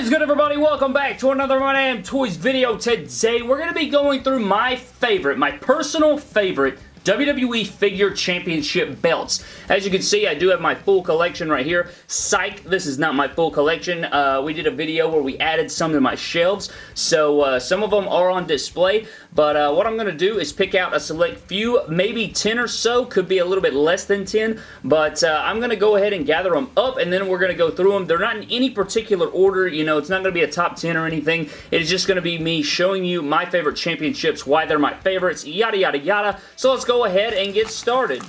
is good everybody? Welcome back to another My Damn Toys video. Today we're going to be going through my favorite, my personal favorite WWE Figure Championship belts. As you can see, I do have my full collection right here. Psych, this is not my full collection. Uh, we did a video where we added some to my shelves, so uh, some of them are on display, but uh, what I'm going to do is pick out a select few, maybe 10 or so, could be a little bit less than 10, but uh, I'm going to go ahead and gather them up, and then we're going to go through them. They're not in any particular order, you know, it's not going to be a top 10 or anything. It is just going to be me showing you my favorite championships, why they're my favorites, yada, yada, yada. So let's go ahead and get started.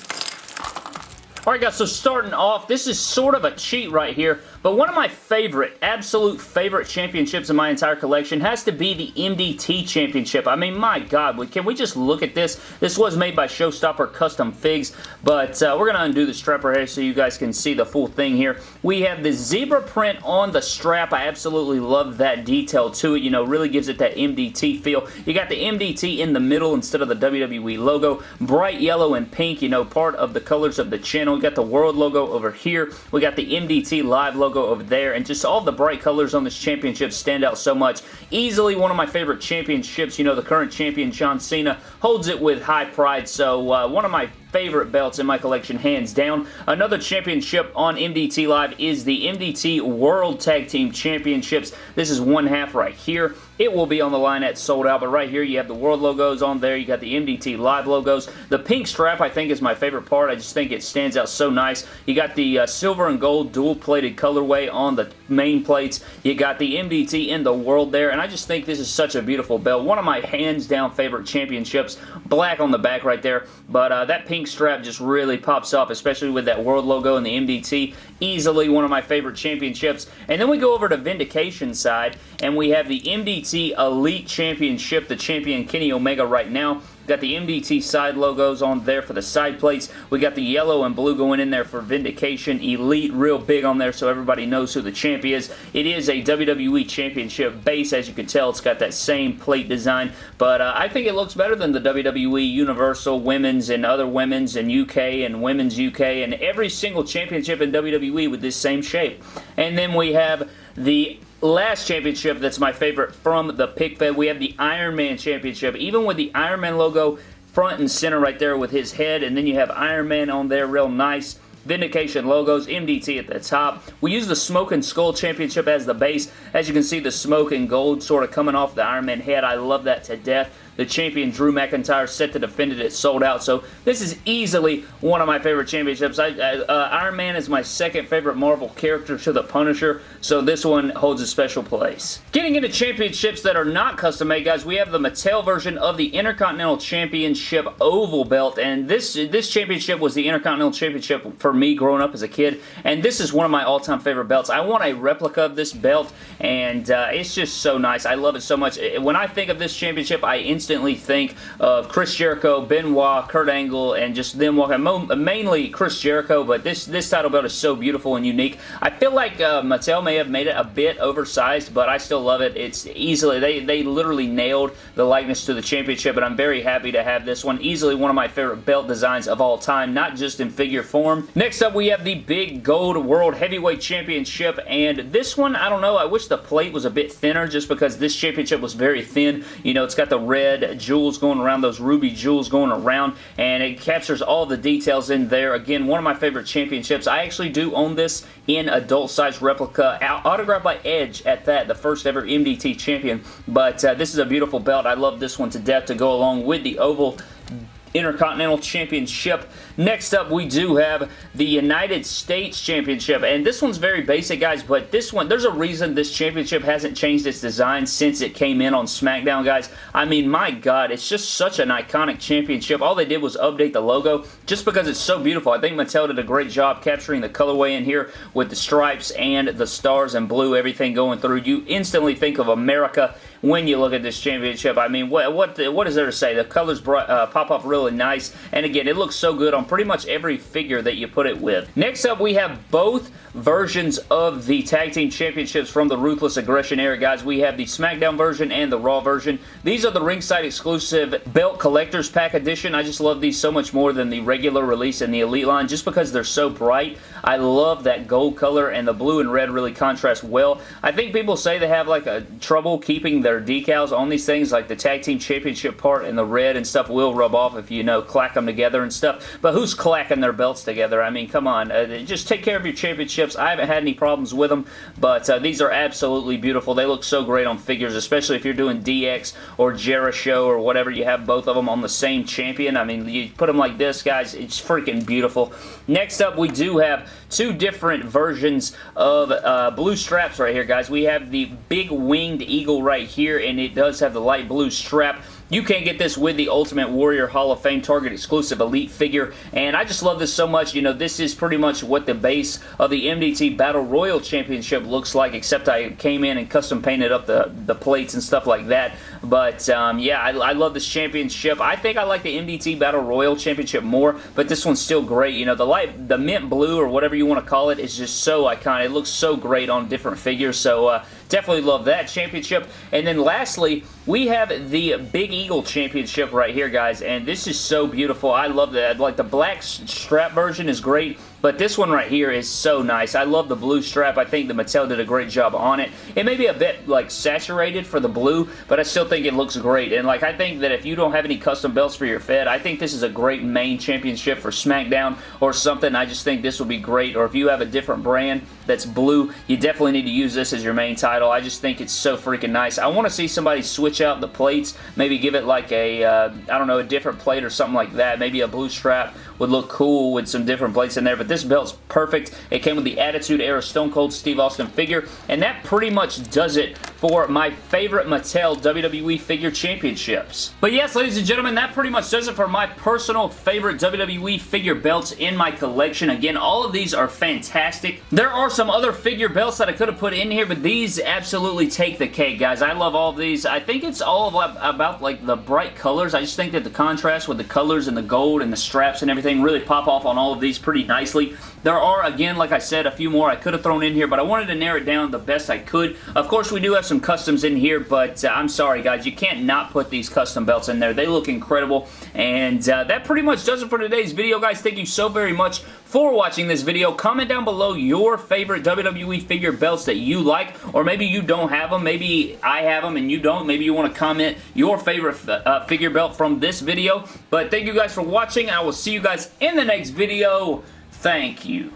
Alright guys, so starting off, this is sort of a cheat right here, but one of my favorite, absolute favorite championships in my entire collection has to be the MDT Championship. I mean, my God, can we just look at this? This was made by Showstopper Custom Figs, but uh, we're going to undo the strap here so you guys can see the full thing here. We have the zebra print on the strap. I absolutely love that detail to it. You know, really gives it that MDT feel. You got the MDT in the middle instead of the WWE logo. Bright yellow and pink, you know, part of the colors of the channel. We got the World logo over here. We got the MDT Live logo logo over there, and just all the bright colors on this championship stand out so much. Easily one of my favorite championships. You know, the current champion, John Cena, holds it with high pride, so uh, one of my favorite belts in my collection, hands down. Another championship on MDT Live is the MDT World Tag Team Championships. This is one half right here. It will be on the line at sold out, but right here you have the World logos on there. You got the MDT Live logos. The pink strap I think is my favorite part. I just think it stands out so nice. You got the uh, silver and gold dual plated colorway on the main plates. You got the MDT in the World there, and I just think this is such a beautiful belt. One of my hands down favorite championships. Black on the back right there, but uh, that pink pink strap just really pops off, especially with that World logo and the MDT. Easily one of my favorite championships. And then we go over to Vindication side, and we have the MDT Elite Championship, the champion Kenny Omega right now. Got the MDT side logos on there for the side plates. We got the yellow and blue going in there for Vindication. Elite, real big on there so everybody knows who the champ is. It is a WWE Championship base. As you can tell, it's got that same plate design. But uh, I think it looks better than the WWE Universal Women's and other Women's and UK and Women's UK and every single championship in WWE with this same shape. And then we have the last championship that's my favorite from the pick fed, we have the Iron Man Championship. Even with the Iron Man logo front and center right there with his head, and then you have Iron Man on there real nice. Vindication logos, MDT at the top. We use the Smoking Skull Championship as the base. As you can see, the smoke and gold sort of coming off the Iron Man head. I love that to death. The champion Drew McIntyre set to defend it. Sold out. So this is easily one of my favorite championships. I, I, uh, Iron Man is my second favorite Marvel character to the Punisher. So this one holds a special place. Getting into championships that are not custom made, guys, we have the Mattel version of the Intercontinental Championship Oval Belt. And this, this championship was the Intercontinental Championship for me growing up as a kid. And this is one of my all-time favorite belts. I want a replica of this belt. And uh, it's just so nice. I love it so much. When I think of this championship, I instantly think of Chris Jericho, Benoit, Kurt Angle, and just them walking. Mainly Chris Jericho, but this, this title belt is so beautiful and unique. I feel like uh, Mattel may have made it a bit oversized, but I still love it. It's easily, they, they literally nailed the likeness to the championship, and I'm very happy to have this one. Easily one of my favorite belt designs of all time, not just in figure form. Next up, we have the Big Gold World Heavyweight Championship, and this one, I don't know, I wish the plate was a bit thinner just because this championship was very thin. You know, it's got the red red jewels going around, those ruby jewels going around, and it captures all the details in there. Again, one of my favorite championships. I actually do own this in adult size replica, autographed by Edge at that, the first ever MDT champion. But uh, this is a beautiful belt. I love this one to death to go along with the Oval Intercontinental Championship. Next up, we do have the United States Championship, and this one's very basic, guys, but this one, there's a reason this championship hasn't changed its design since it came in on SmackDown, guys. I mean, my God, it's just such an iconic championship. All they did was update the logo just because it's so beautiful. I think Mattel did a great job capturing the colorway in here with the stripes and the stars and blue, everything going through. You instantly think of America when you look at this championship. I mean, what what what is there to say? The colors uh, pop up really nice, and again, it looks so good on pretty much every figure that you put it with. Next up, we have both versions of the Tag Team Championships from the Ruthless Aggression era, guys. We have the SmackDown version and the Raw version. These are the ringside exclusive Belt Collector's Pack Edition. I just love these so much more than the regular release and the Elite line just because they're so bright. I love that gold color and the blue and red really contrast well. I think people say they have like a trouble keeping their decals on these things like the Tag Team Championship part and the red and stuff will rub off if you know clack them together and stuff. But who's clacking their belts together? I mean, come on. Uh, just take care of your championships. I haven't had any problems with them, but uh, these are absolutely beautiful. They look so great on figures, especially if you're doing DX or Jericho or whatever. You have both of them on the same champion. I mean, you put them like this, guys. It's freaking beautiful. Next up, we do have two different versions of uh, blue straps right here, guys. We have the big winged eagle right here, and it does have the light blue strap. You can get this with the Ultimate Warrior Hall of Fame Target exclusive Elite figure, and I just love this so much. You know, this is pretty much what the base of the MDT Battle Royal Championship looks like, except I came in and custom painted up the, the plates and stuff like that. But, um, yeah, I, I love this championship. I think I like the MDT Battle Royal Championship more, but this one's still great. You know, the light, the mint blue or whatever you want to call it is just so iconic. It looks so great on different figures, so uh, definitely love that championship. And then lastly, we have the Big Eagle Championship right here, guys, and this is so beautiful. I love that. Like, the black strap version is great. But this one right here is so nice. I love the blue strap. I think the Mattel did a great job on it. It may be a bit like saturated for the blue, but I still think it looks great. And like I think that if you don't have any custom belts for your Fed, I think this is a great main championship for SmackDown or something. I just think this will be great. Or if you have a different brand that's blue, you definitely need to use this as your main title. I just think it's so freaking nice. I want to see somebody switch out the plates, maybe give it like a uh, I don't know, a different plate or something like that. Maybe a blue strap would look cool with some different plates in there, but this belt's perfect. It came with the Attitude Era Stone Cold Steve Austin figure, and that pretty much does it for my favorite Mattel WWE Figure Championships. But yes, ladies and gentlemen, that pretty much does it for my personal favorite WWE figure belts in my collection. Again, all of these are fantastic. There are some other figure belts that I could have put in here, but these absolutely take the cake, guys. I love all of these. I think it's all about like the bright colors. I just think that the contrast with the colors and the gold and the straps and everything really pop off on all of these pretty nicely. There are, again, like I said, a few more I could have thrown in here, but I wanted to narrow it down the best I could. Of course, we do have some customs in here, but uh, I'm sorry, guys. You can't not put these custom belts in there. They look incredible, and uh, that pretty much does it for today's video, guys. Thank you so very much for watching this video. Comment down below your favorite WWE figure belts that you like, or maybe you don't have them. Maybe I have them and you don't. Maybe you want to comment your favorite uh, figure belt from this video. But thank you guys for watching. I will see you guys in the next video. Thank you.